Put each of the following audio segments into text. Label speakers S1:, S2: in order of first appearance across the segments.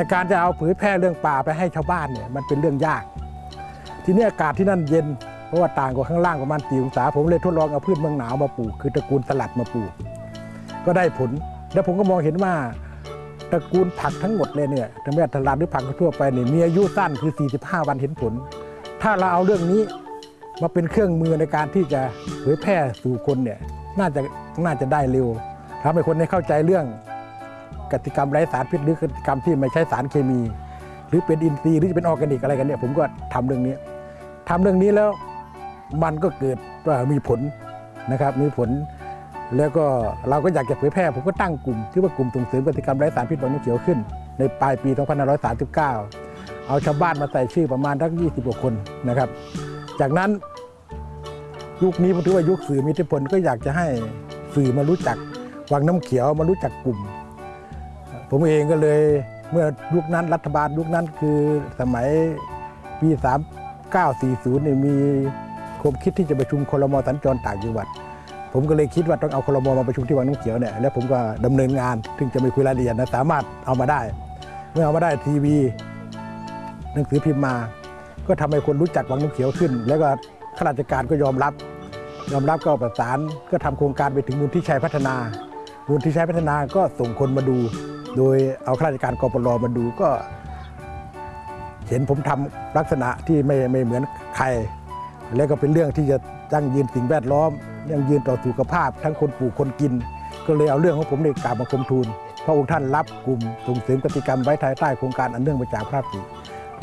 S1: แต่การจะเอาเผยแพร่เรื่องป่าไปให้ชาวบ้านเนี่ยมันเป็นเรื่องยาก ทีนี้อากาศที่นั่นเย็นเพราะว่าต่างกว่าข้างล่างประมาณสี่องศาผมเลยทดลองเอาพืชเมืองหนาวมาปลูกคือตระกูลสลัดมาปลูก ก็ได้ผล แล้วผมก็มองเห็นว่าตระกูลผักทั้งหมดเลยเนี่ยทั้งแม้สลัดหรือผักทั่วไปเนี่ยมีอายุสั้นคือ 45 วันเห็นผล ถ้าเราเอาเรื่องนี้มาเป็นเครื่องมือในการที่จะเผยแพร่สู่คนเนี่ยน่าจะน่าจะได้เร็วทำให้คนได้เข้าใจเรื่อง กสิกรรมไร้สารพิษหรือกสิกรรมที่ไม่ใช้สารเคมี หรือเป็นอินทรีย์หรือจะเป็นออร์แกนิกอะไรกันเนี่ยผมก็ทำเรื่องนี้ทำเรื่องนี้แล้วมันก็เกิดมีผลนะครับมีผล แล้วก็เราก็อยากจะเผยแพร่ผมก็ตั้งกลุ่มที่ว่ากลุ่มส่งเสริมกสิกรรมไร้สารพิษวังน้ำเขียวขึ้น ในปลายปี 2539 เอาชาวบ้านมาใส่ชื่อประมาณทั้ง 20กว่าคนนะครับ จากนั้นยุคนี้ผมถือว่ายุคสื่อมีอิทธิพลก็อยากจะให้สื่อมารู้จักวังน้ำเขียวมารู้จักกลุ่ม ผมเองก็เลยเมื่อยุคนั้นรัฐบาลยุคนั้นคือสมัยปี 3940เนี่ยมีความคิดที่จะประชุมคลมสัญจรต่างจังหวัด ผมก็เลยคิดว่าต้องเอาคลมมาประชุมที่วังน้ำเขียวเนี่ยแล้วผมก็ดำเนินงานถึงจะไม่คุยรายละเอียดนะสามารถเอามาได้ เมื่อเอามาได้ทีวีหนังสือพิมพ์มา ก็ทำให้คนรู้จักวังน้ำเขียวขึ้น แล้วก็ข้าราชการก็ยอมรับ ยอมรับก็ประสานก็ทำโครงการไปถึงมูลที่ชัยพัฒนามูลที่ชัยพัฒนาก็ส่งคนมาดู โดยเอาข้าราชการกปรมาดูก็ เห็นผมทำลักษณะที่ไม่ไม่เหมือนใคร แล้วก็เป็นเรื่องที่จะยั่งยืนสิ่งแวดล้อม ยังยืนต่อสุขภาพ ทั้งคนปลูกคนกิน ก็เลยเอาเรื่องของผมในกราบมาคมทูลพระองค์ท่านรับกลุ่มส่งเสริมกติกรรมไว้ภายใต้โครงการอันเนื่องมาจากพระราชดำริ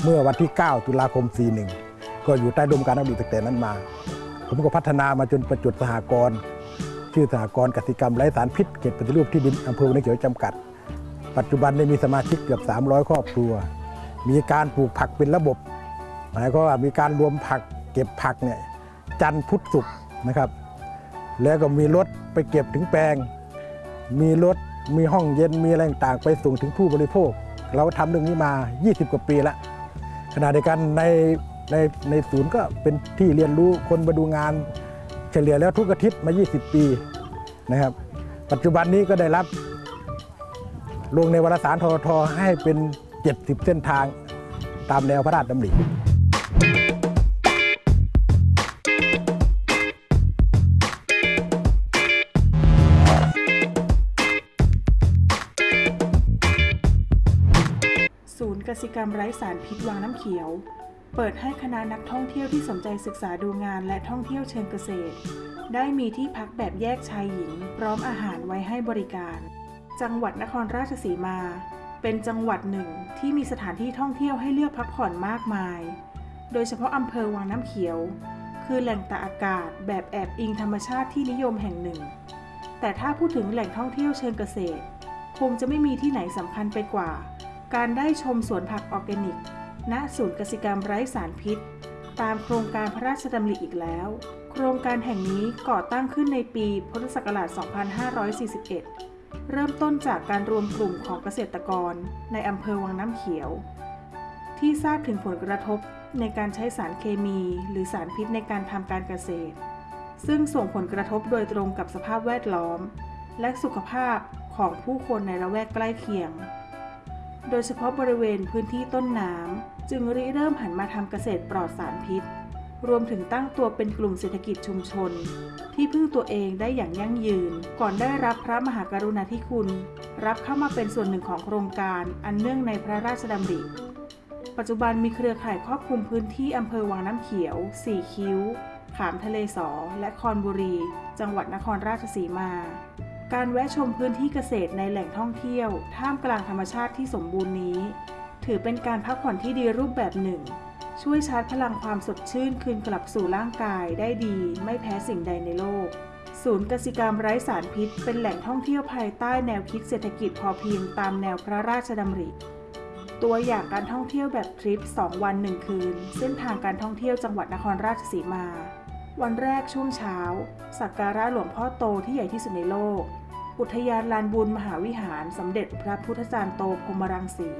S1: เมื่อวันที่ 9 ตุลาคม 41 ก็อยู่ใต้ดมการดำริตั้งแต่นั้นมา ผมก็พัฒนามาจนประจุดสหกรณ์ชื่อสหกรณ์กติกรรมไร้สารพิษเขตปฏิรูปที่ดินอำเภอวังน้ำเขียวจำกัด ปัจจุบันได้มีสมาชิกเกือบ 300 ครอบครัว มีการปลูกผักเป็นระบบ หมายความว่ามีการรวมผักเก็บผักเนี่ยจันทร์พุธศุกร์นะครับ แล้วก็มีรถไปเก็บถึงแปลง มีรถมีห้องเย็นมีอะไรต่างไปส่งถึงผู้บริโภค เราทำเรื่องนี้มา 20 กว่าปีแล้วขณะเดียวกันในในในศูนย์ก็เป็นที่เรียนรู้คนมาดูงาน เฉลี่ยแล้วทุกอาทิตย์มา 20 ปีนะครับ ปัจจุบันนี้ก็ได้รับ ลงในวารสารทททให้เป็น 70 เส้นทางตามแนวพระราชดำริ
S2: ศูนย์กสิกรรมไร้สารพิษวังน้ำเขียว เปิดให้คณะนักท่องเที่ยวที่สนใจศึกษาดูงานและท่องเที่ยวเชิงเกษตร ได้มีที่พักแบบแยกชายหญิง พร้อมอาหารไว้ให้บริการ จังหวัดนครราชสีมา เป็นจังหวัดหนึ่งที่มีสถานที่ท่องเที่ยวให้เลือกพักผ่อนมากมาย โดยเฉพาะอำเภอวังน้ำเขียว คือแหล่งตากอากาศแบบแอบอิงธรรมชาติที่นิยมแห่งหนึ่ง แต่ถ้าพูดถึงแหล่งท่องเที่ยวเชิงเกษตร คงจะไม่มีที่ไหนสำคัญไปกว่า การได้ชมสวนผักออร์แกนิก ณ ศูนย์กสิกรรมไร้สารพิษ ตามโครงการพระราชดำริอีกแล้ว โครงการแห่งนี้ก่อตั้งขึ้นในปีพุทธศักราช 2541 เริ่มต้นจากการรวมกลุ่มของเกษตรกรในอำเภอวังน้ำเขียว ที่ทราบถึงผลกระทบในการใช้สารเคมี หรือสารพิษในการทำการเกษตร ซึ่งส่งผลกระทบโดยตรงกับสภาพแวดล้อม และสุขภาพของผู้คนในละแวกใกล้เคียง โดยเฉพาะบริเวณพื้นที่ต้นน้ำจึงริเริ่มหันมาทำเกษตรปลอดสารพิษ รวมถึงตั้งตัวเป็นกลุ่มเศรษฐกิจชุมชน ที่พึ่งตัวเองได้อย่างยั่งยืน ก่อนได้รับพระมหากรุณาธิคุณ รับเข้ามาเป็นส่วนหนึ่งของโครงการอันเนื่องในพระราชดำริ ปัจจุบันมีเครือข่ายครอบคลุมพื้นที่อำเภอวังน้ำเขียว สี่คิ้ว ขามทะเลสอ และคอนบุรี จังหวัดนครราชสีมา การแวะชมพื้นที่เกษตรในแหล่งท่องเที่ยว ท่ามกลางธรรมชาติที่สมบูรณ์นี้ ถือเป็นการพักผ่อนที่ดีรูปแบบหนึ่ง ช่วยชาร์จพลังความสดชื่นคืนกลับสู่ร่างกายได้ดี ไม่แพ้สิ่งใดในโลก ศูนย์กสิกรรมไร้สารพิษ เป็นแหล่งท่องเที่ยวภายใต้แนวคิดเศรษฐกิจพอเพียงตามแนวพระราชดำริ ตัวอย่างการท่องเที่ยวแบบทริป 2 วัน 1 คืน เส้นทางการท่องเที่ยวจังหวัดนครราชสีมา วันแรกช่วงเช้า สักการะหลวงพ่อโตที่ใหญ่ที่สุดในโลก อุทยานลานบุญมหาวิหารสมเด็จพระพุทธจารย์โตพรมรังสี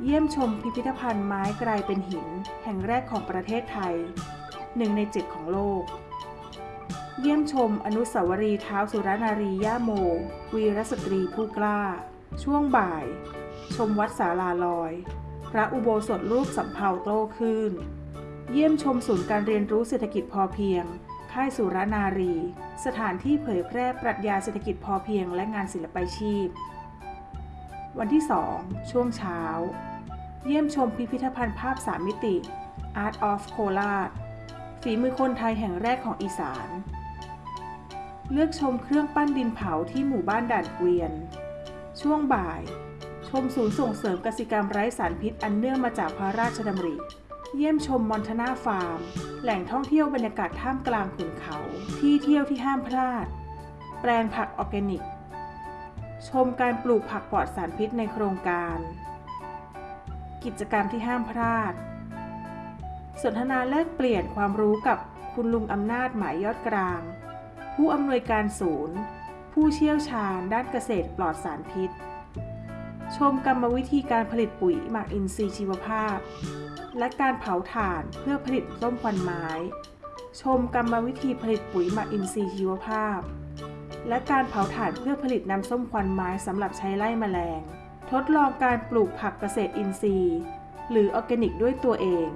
S2: เยี่ยมชมพิพิธภัณฑ์ไม้กลายเป็นหิน แห่งแรกของประเทศไทยหนึ่งในเจ็ดของโลก เยี่ยมชมอนุสาวรีย์เท้าสุรนารีย่าโม วีรสตรีผู้กล้า ช่วงบ่าย ชมวัดสาลาลอย พระอุโบสถรูปสำเภาโต้คลื่น เยี่ยมชมศูนย์การเรียนรู้เศรษฐกิจพอเพียง ค่ายสุรนารี สถานที่เผยแพร่ปรัชญาเศรษฐกิจพอเพียงและงานศิลปาชีพ วันที่ 2 ช่วงเช้า เยี่ยมชมพิพิธภัณฑ์ภาพสามมิติ Art of k o l a s ฝีมือคนไทยแห่งแรกของอีสาน เลือกชมเครื่องปั้นดินเผาที่หมู่บ้านด่านเกวียน ช่วงบ่าย ชมศูนย์ส่งเสริมกสิกรรมไร้สารพิษอันเนื่องมาจากพระราชดำริ เยี่ยมชมมอนทนาฟาร์ม แหล่งท่องเที่ยวบรรยากาศท่ามกลางขุนเขา ที่เที่ยวที่ห้ามพลาด แปลงผักออร์แกนิก ชมการปลูกผักปลอดสารพิษในโครงการ กิจกรรมที่ห้ามพลาด สนทนาแลกเปลี่ยนความรู้กับคุณลุงอำนาจหมายยอดกลาง ผู้อำนวยการศูนย์ ผู้เชี่ยวชาญด้านเกษตรปลอดสารพิษ ชมกรรมวิธีการผลิตปุ๋ยหมักอินทรีย์ชีวภาพ และการเผาถ่านเพื่อผลิตส้มควันไม้ ชมกรรมวิธีผลิตปุ๋ยหมักอินทรีย์ชีวภาพ และการเผาถ่านเพื่อผลิตน้ำส้มควันไม้สำหรับใช้ไล่แมลง ทดลองการปลูกผักเกษตรอินทรีย์ หรือออร์แกนิกด้วยตัวเอง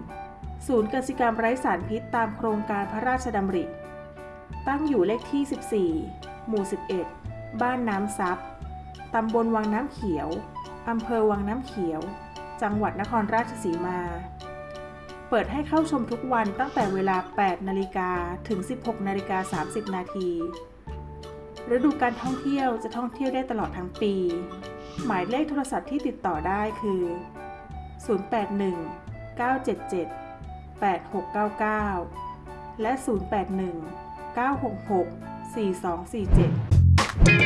S2: ศูนย์กสิกรรมไร้สารพิษตามโครงการพระราชดำริ ตั้งอยู่เลขที่ 14 หมู่ 11 บ้านน้ำซับตำบลวังน้ำเขียว อำเภอวังน้ำเขียว จังหวัดนครราชสีมา เปิดให้เข้าชมทุกวันตั้งแต่เวลา 8 นาฬิกาถึง 16 นาฬิกา 30 นาที ฤดูการท่องเที่ยวจะท่องเที่ยวได้ตลอดทั้งปี หมายเลขโทรศัพท์ที่ติดต่อได้คือ 081 977 8699 และ 081 966 4247